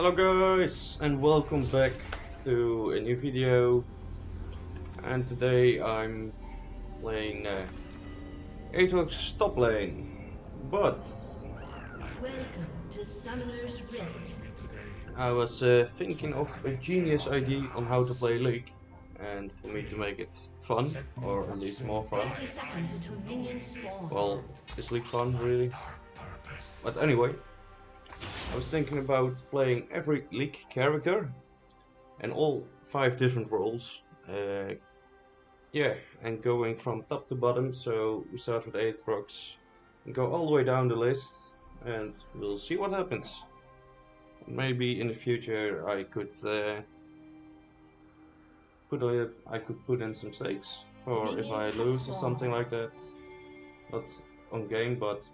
Hello guys and welcome back to a new video and today I'm playing uh, Aatrox top lane but Welcome to Summoner's Rift. I was uh, thinking of a genius idea on how to play League and for me to make it fun or at least more fun 30 seconds until minions spawn. well is League fun really but anyway I was thinking about playing every League character and all five different roles. Uh, yeah, and going from top to bottom. So we start with Aatrox and go all the way down the list, and we'll see what happens. Maybe in the future I could uh, put a, I could put in some stakes for if I lose or something like that. Not on game, but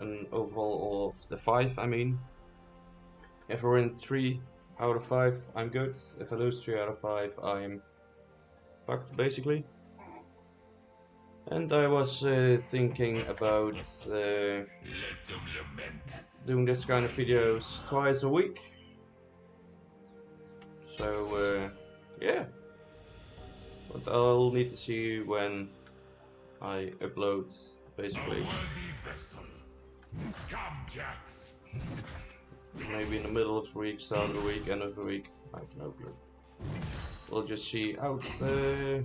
an overall of the five. I mean. If I win 3 out of 5, I'm good. If I lose 3 out of 5, I'm fucked, basically. And I was uh, thinking about uh, doing this kind of videos twice a week. So, uh, yeah. But I'll need to see when I upload, basically. Come, Jax. Maybe in the middle of the week, start of the week, end of the week. I have no clue. We'll just see out uh,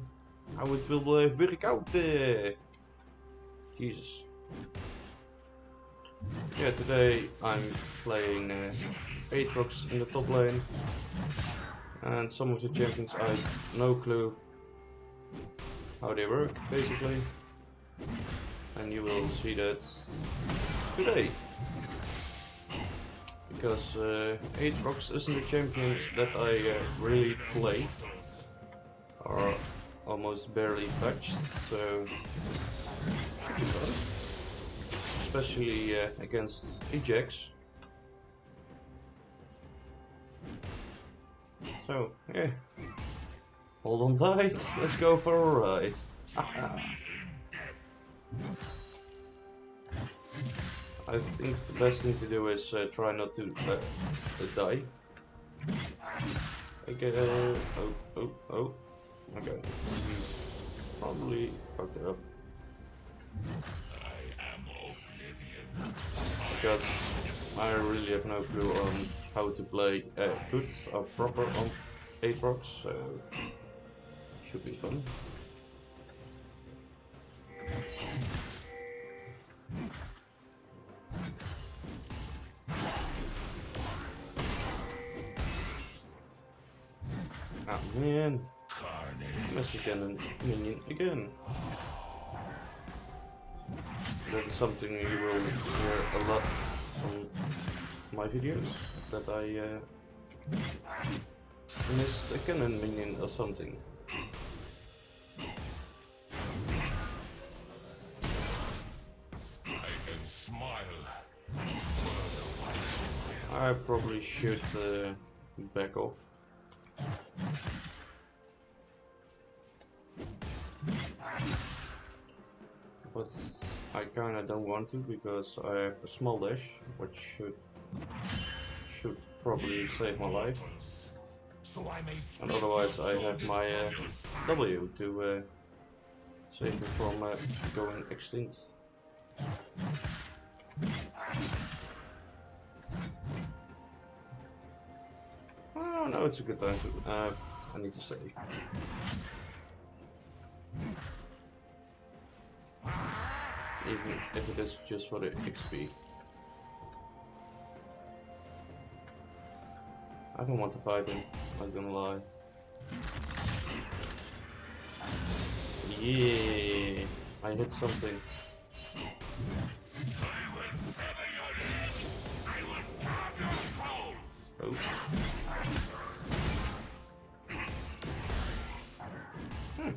how it will work out. Uh. Jesus. Yeah, today I'm playing uh, Aatrox in the top lane. And some of the champions I have no clue how they work, basically. And you will see that today because uh, Aatrox isn't a champion that I uh, really play or almost barely touched, so especially uh, against Ajax. So yeah, hold on tight, let's go for a ride. I think the best thing to do is uh, try not to uh, die. Okay, oh, oh, oh, okay. Probably fucked it up. Because I really have no clue on how to play uh, good or proper on Aatrox, so should be fun. Man. Mess again and minion again. That's something you will hear a lot on my videos. That I uh, missed a cannon minion or something. I probably should uh, back off. But I kinda don't want to because I have a small dash, which should should probably save my life. And otherwise I have my uh, W to uh, save me from uh, going extinct. Oh no, it's a good time to. Uh, I need to save. Even if it is just for the XP. I don't want to fight him, I'm gonna lie. Yeah, I hit something. Oh. Hmm.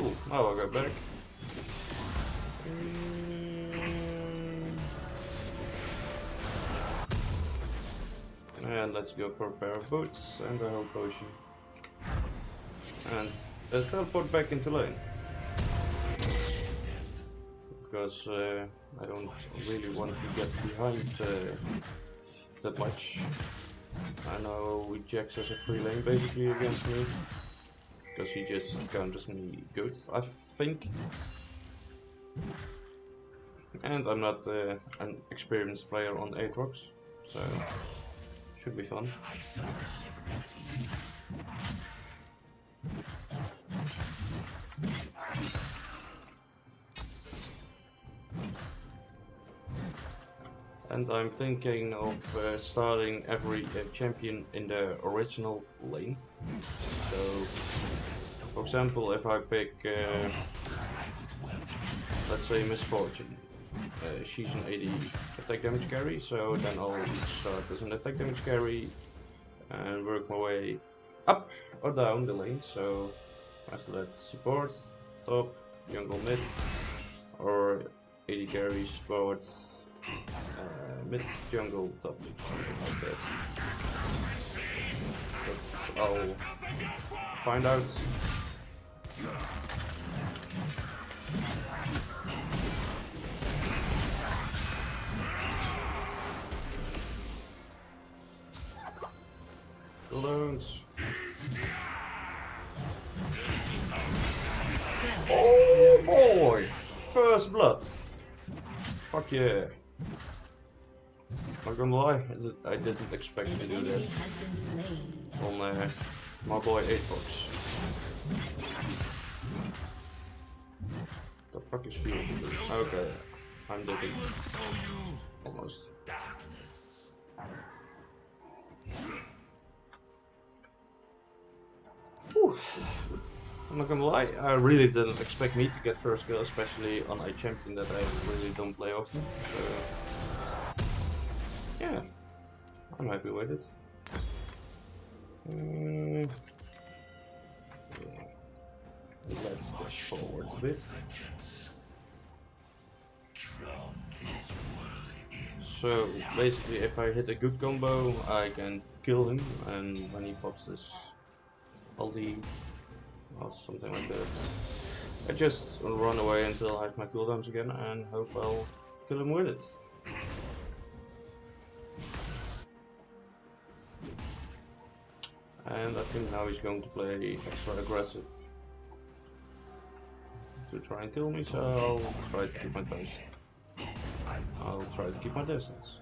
Oh, now I got back. And let's go for a pair of boots and a whole potion. And uh, teleport back into lane. Because uh, I don't really want to get behind uh, that much. I know Jax has a free lane basically against me. Because he just counters me good, I think. And I'm not uh, an experienced player on Aatrox, so should be fun. and I'm thinking of uh, starting every uh, champion in the original lane. So, for example, if I pick, uh, let's say Miss Fortune, uh, she's an AD attack damage carry, so then I'll start as an attack damage carry and work my way up or down the lane. So after that, support, top, jungle mid, or AD carry, support, uh, mid jungle top like that. But I'll find out. Balloons. Oh boy! First blood. Fuck yeah. Not gonna lie, I didn't expect to do that on uh, my boy Aatrox. The fuck is field? Okay, I'm dead. Almost. I'm not gonna lie, I really didn't expect me to get first kill, especially on a champion that I really don't play often. So, yeah, I'm happy with it. Mm, yeah. Let's dash forward a bit. So basically, if I hit a good combo, I can kill him, and when he pops this ulti or something like that. I just run away until I have my cooldowns again and hope I'll kill him with it. And I think now he's going to play extra aggressive to try and kill me, so I'll try to keep my pace. I'll try to keep my distance.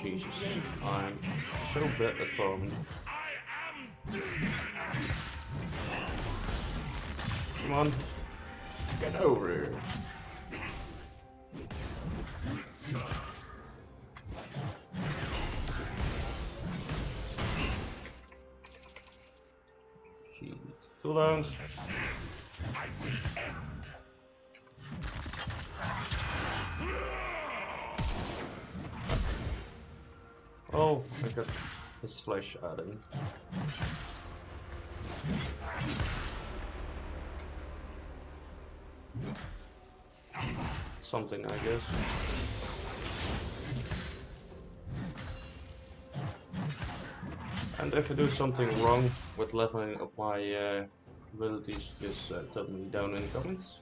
I'm so bad at farming. Come on, get over here. Jeez, too I got his flesh adding. Something, I guess. And if I do something wrong with leveling up my uh, abilities, just uh, tell me down in the comments.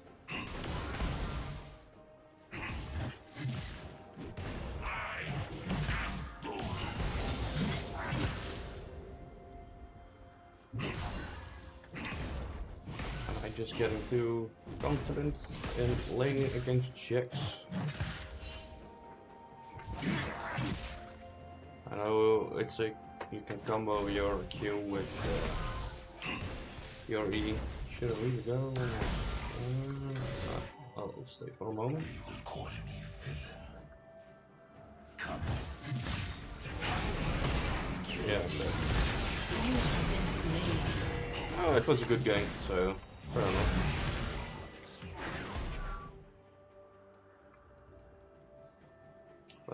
In laning against Jax. I know it's like you can combo your Q with uh, your E. Should I really go? Uh, I'll stay for a moment. Yeah. Oh, it was a good game, so Fair enough.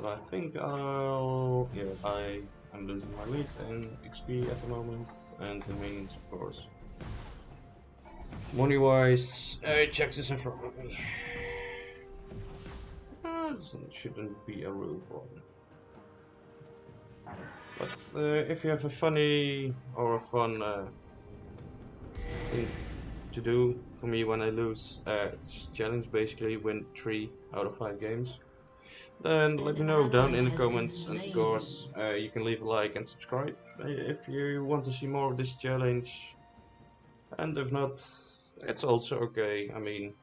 But I think I'll... yeah, I am losing my lead in XP at the moment, and the minions of course. Money wise, uh, Jax is in front of me. Uh, shouldn't be a real problem. But uh, if you have a funny or a fun uh, thing to do for me when I lose, uh, challenge basically win 3 out of 5 games, then let me know down in the comments. and of course uh, you can leave a like and subscribe uh, if you want to see more of this challenge. And if not it's also okay. I mean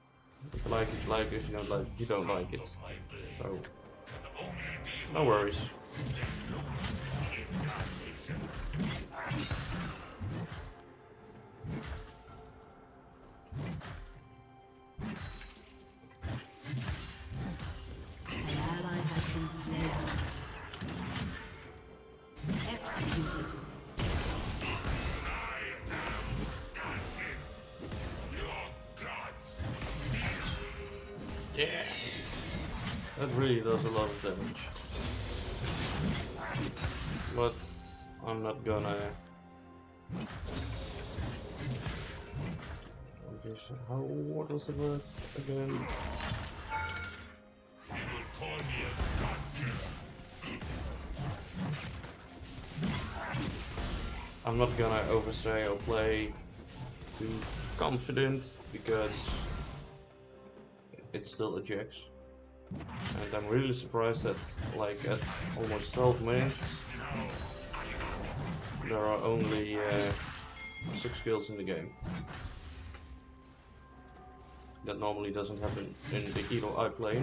if you like it you like it. If you don't like it you don't like it. So no worries How, what was word again? I'm not gonna overstay or play too confident because it's still a Jax. And I'm really surprised that like at almost 12 minutes there are only uh, 6 kills in the game. That normally doesn't happen in the hero I play.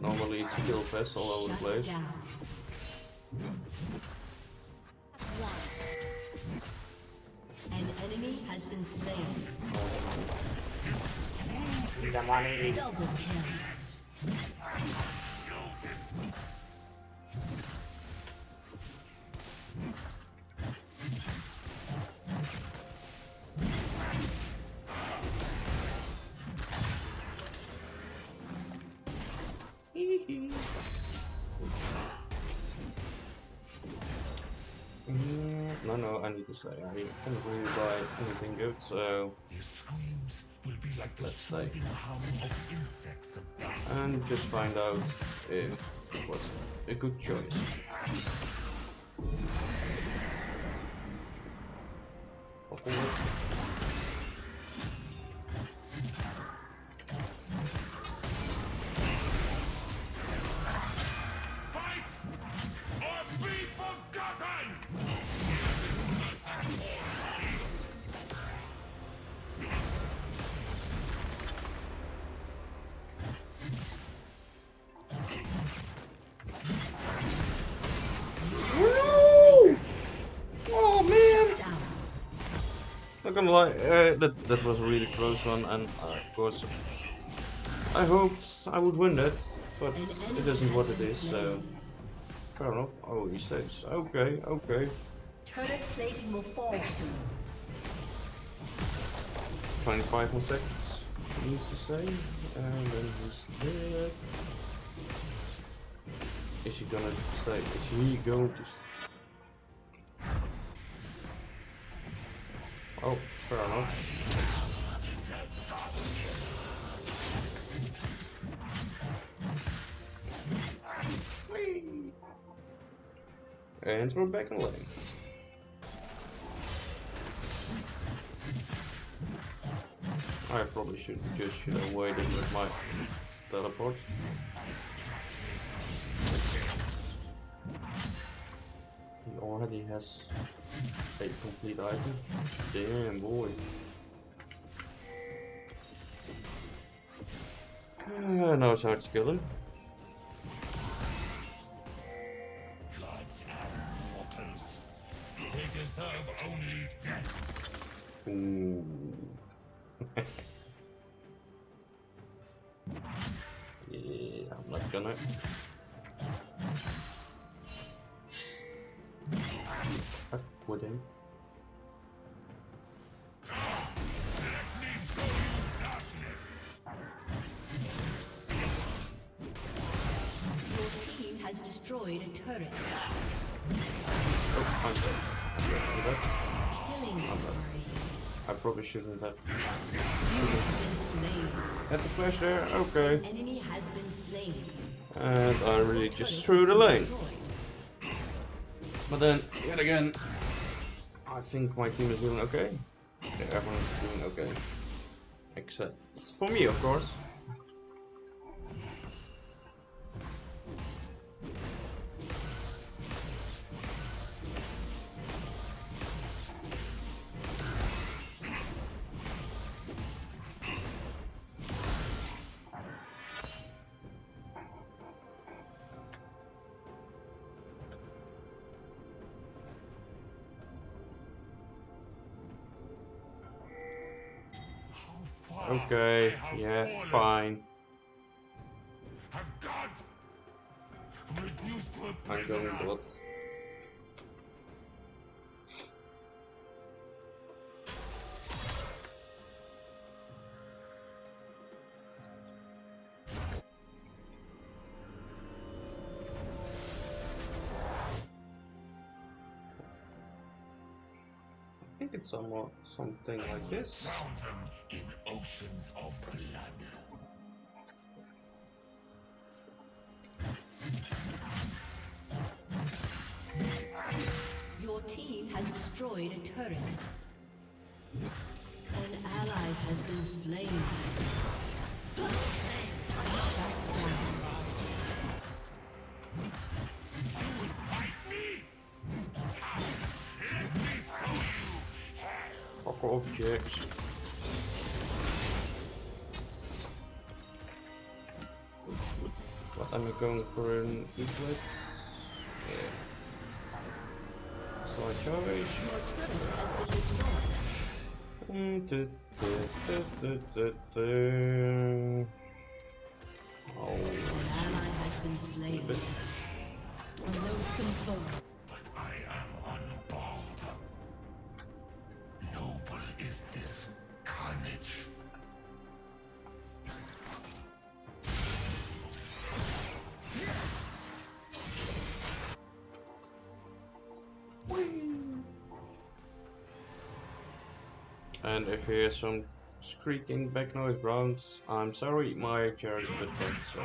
Normally it's a kill fest all over the place. An enemy has been slain. Zamani Double kill. No, no, I need to say, I can't really buy anything good, so let's say. And just find out if it was a good choice. Gonna lie, uh, that that was a really close one, and uh, of course, I hoped I would win that, but it isn't what it is. So fair enough. Oh, he saves. Okay, okay. Turret plating will fall soon. 25 more seconds. Needs to say, and then he's dead. Is he gonna stay? Is he going to? s- Oh, fair enough. Whee! And we're back in lane. I probably should just should have waited with my teleport. He already has a complete item. Damn boy. Uh, knows how to kill him. Has destroyed a turret. Oh. Killing spree. I probably shouldn't have. You have been slain. Had the flash there? Okay. Enemy has been slain. And I really just threw the lane. But then, yet again, I think my team is doing okay. Yeah, everyone is doing okay. Except for me, of course. Okay, yeah, fallen. fine. Have God reduced to a I'm going bot. Somewhat something like this. Them in oceans of blood. Your team has destroyed a turret. An ally has been slain. Shut down. Fuck off, Jax. What am I going for an equip? Yeah. So I charge. Your turret has been destroyed. Mm. Oh, An ally has been slain. Loathsome foe. You hear some squeaking back noise grounds, I'm sorry, my chair is a bit bent, so.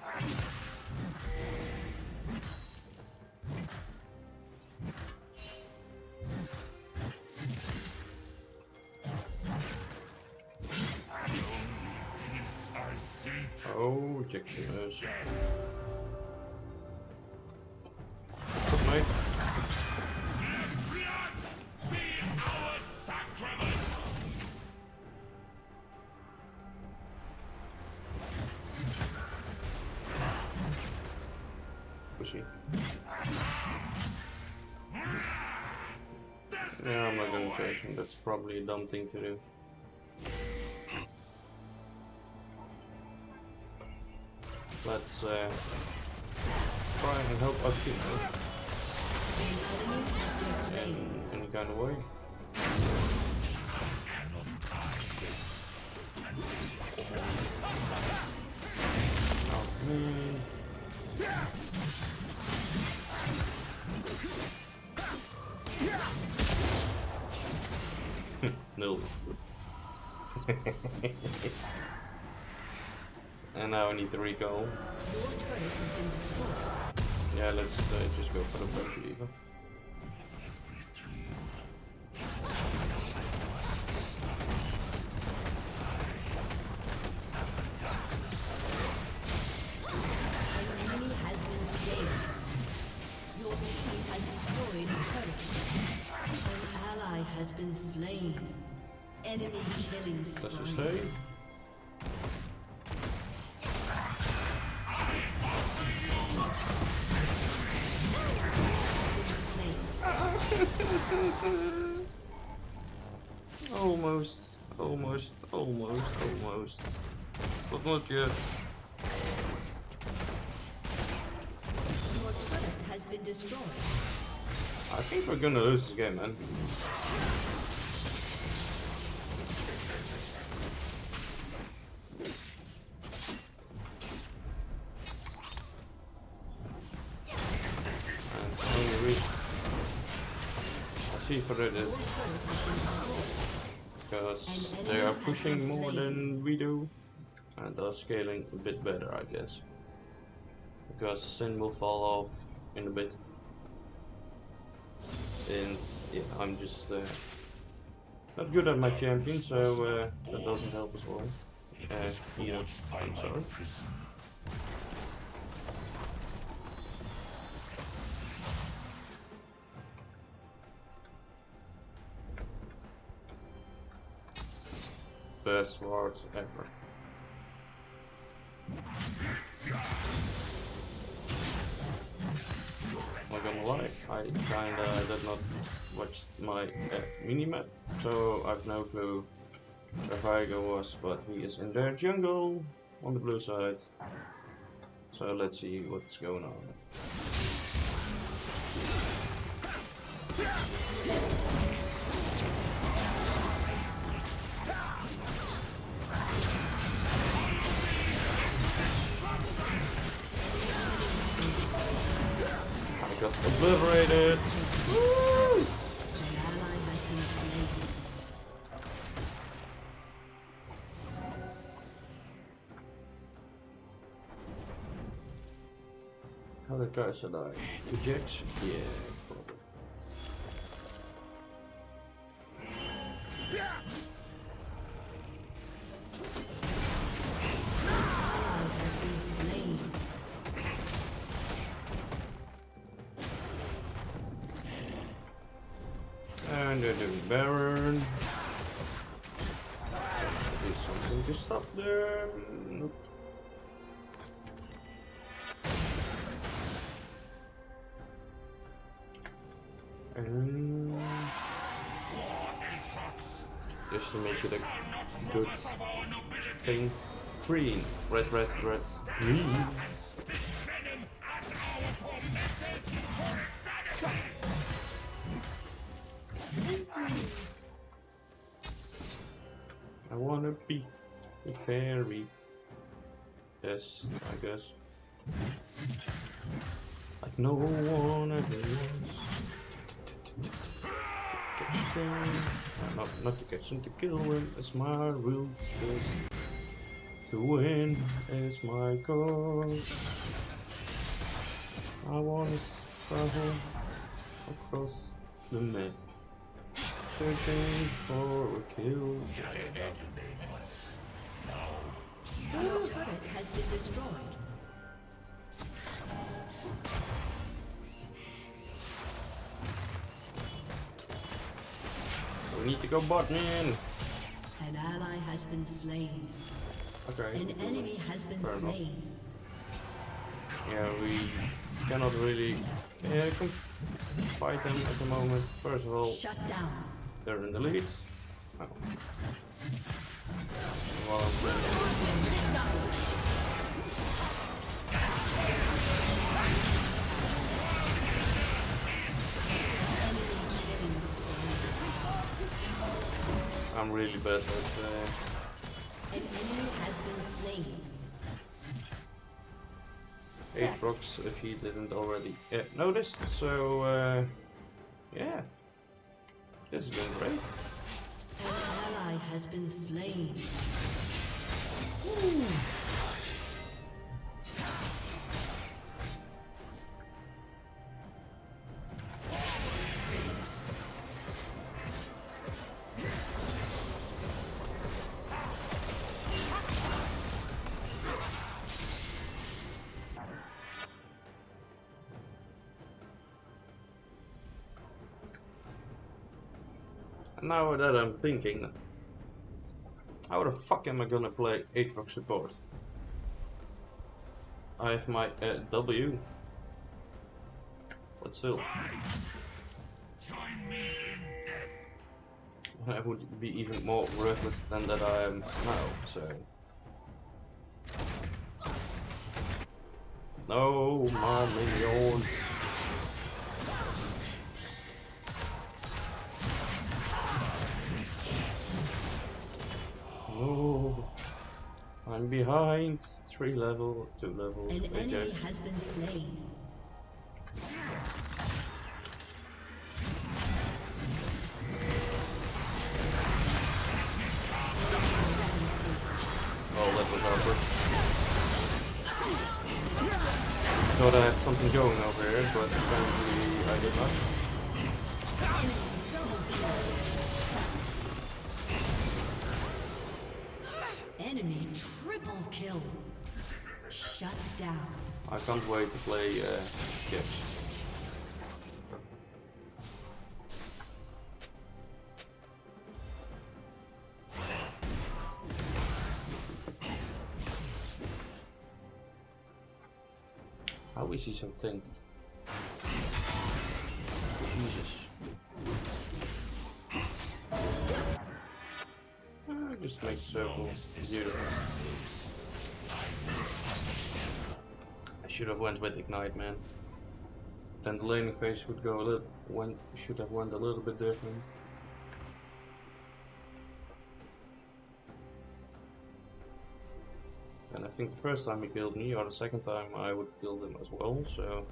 I. Oh, ridiculous. Probably a dumb thing to do. Let's uh, try and help been slain. in kind of way. No. and now I need to recall. Your turret has been destroyed. Yeah, let's uh, just go for the first lever. Almost, almost, almost, almost. But not yet. Your turret has been destroyed. I think we're gonna lose this game, man. Because they are pushing more than we do and are scaling a bit better, I guess. because Sin will fall off in a bit. And yeah, I'm just uh, not good at my champion, so uh, that doesn't help as well. Uh, know, I'm sorry. Best sword ever. Not gonna lie, I kinda did not watch my uh, minimap, so I've no clue where Viego was, but he is in their jungle on the blue side. So let's see what's going on. Got obliterated! Woo! An ally has been slain. How the guy should I? Ejection? Yeah, be a fairy. Yes, I guess. Like no one ever was. Not, not to catch them, to kill them is my real Just to win is my goal. I wanna travel across the map. Searching for a kill. Your turret has been destroyed. We need to go bot man. An ally has been slain. Okay. An enemy has been Fair enough. slain. Yeah, we cannot really yeah, fight them at the moment. First of all, Shut down. They're in the lead. Oh. While I'm really bad at uh, An enemy has been slain. Aatrox if he didn't already uh, noticed. So, uh, yeah. This is going great. An ally has been slain. And now that I'm thinking, how the fuck am I gonna play Aatrox support? I have my uh, W. But still. I would be even more worthless than that I am now, so. No, my minions. I'm behind. Three level, two levels. An right there. enemy has been slain. Oh, that was Harper. Thought I had something going over here, but apparently I did not. Kill. Shut down. I can't wait to play uh, Gibbs. How is he so tanky? Jesus. Ah, just make circle zero. I should have went with ignite, man. Then the laning phase would go a little. Went should have went a little bit different. And I think the first time he killed me, or the second time, I would kill him as well. So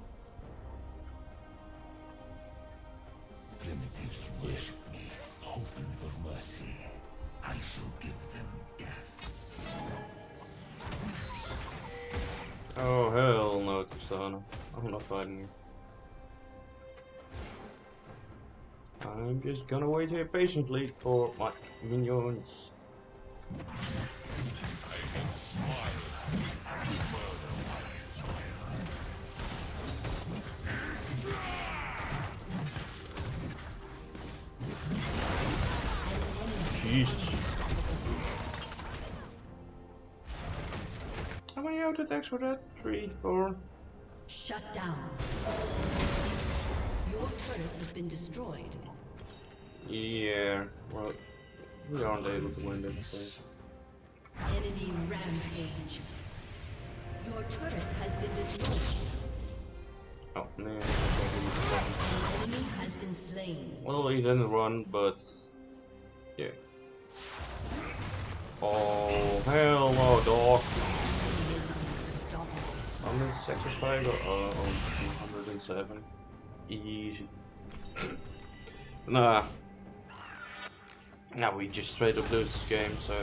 no, I'm not fighting you. I'm just gonna wait here patiently for my minions. Jesus. How many auto attacks were that? Three, four? Shut down. Your turret has been destroyed. Yeah, well, we aren't able to win this place. Enemy rampage. Your turret has been destroyed. Oh man, I thought he was gone. An enemy has been slain. Well, he didn't run, but yeah. Oh hell no, dog! In sacrifice or uh, on 107. Easy. nah. Now we just straight up lose this game, so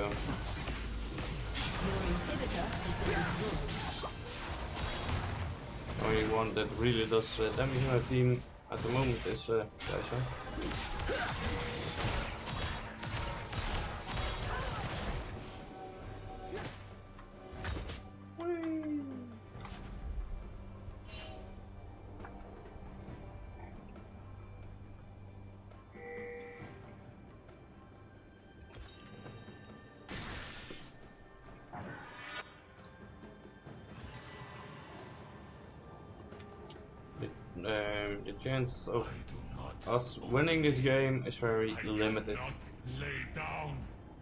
only one that really does uh, damage in team at the moment is uh, Kai'Sa. Chance of us winning this game is very limited.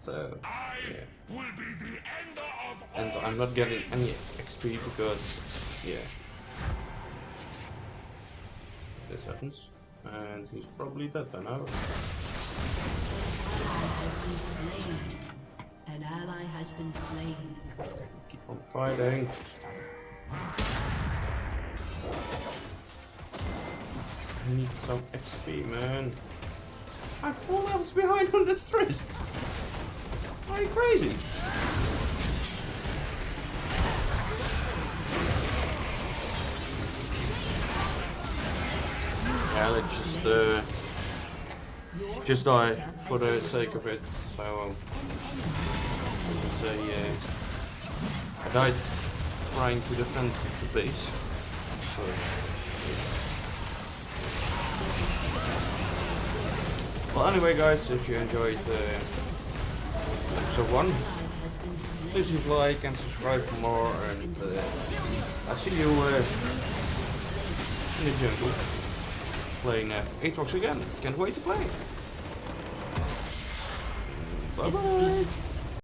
So, yeah. will be the ender of And. I'm not getting any XP because, yeah. This happens. And he's probably dead by now. Ally has been slain. An ally has been slain. Keep on fighting. I need some XP, man. I'm four levels behind on this twist. Are you crazy? Yeah, let's just uh, just die for the sake of it. So um, uh, I died trying to defend the base. So, well, anyway, guys, if you enjoyed uh, episode one, Ally has been slain. please leave like and subscribe for more. And uh, I'll see you uh, in the jungle playing uh, Aatrox again. Can't wait to play. Bye bye.